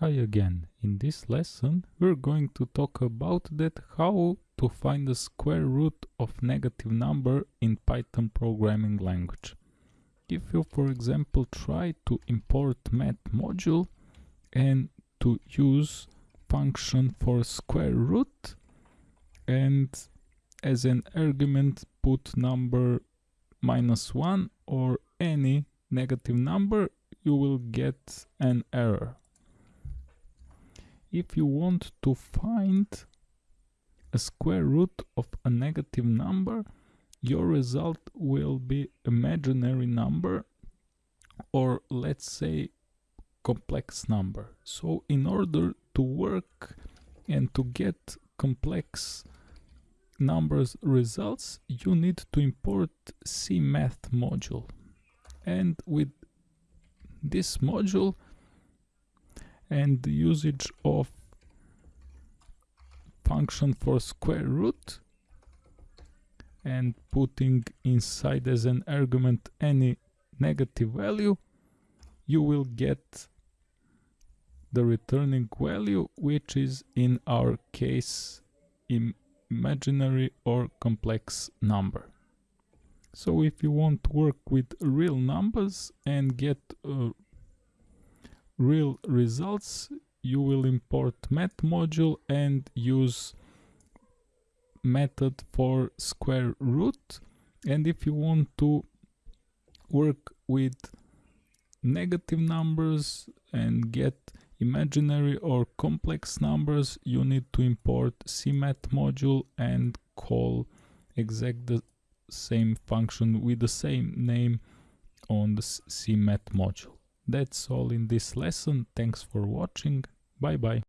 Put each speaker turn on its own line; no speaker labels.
Hi again. In this lesson we're going to talk about that how to find the square root of negative number in Python programming language. If you for example try to import math module and to use function for square root and as an argument put number minus 1 or any negative number you will get an error if you want to find a square root of a negative number, your result will be imaginary number or let's say complex number. So in order to work and to get complex numbers results, you need to import CMath module. And with this module, and the usage of function for square root and putting inside as an argument any negative value you will get the returning value which is in our case imaginary or complex number. So if you want to work with real numbers and get uh, real results you will import math module and use method for square root. And if you want to work with negative numbers and get imaginary or complex numbers you need to import cmath module and call exact the same function with the same name on the cmath module that's all in this lesson. Thanks for watching. Bye bye.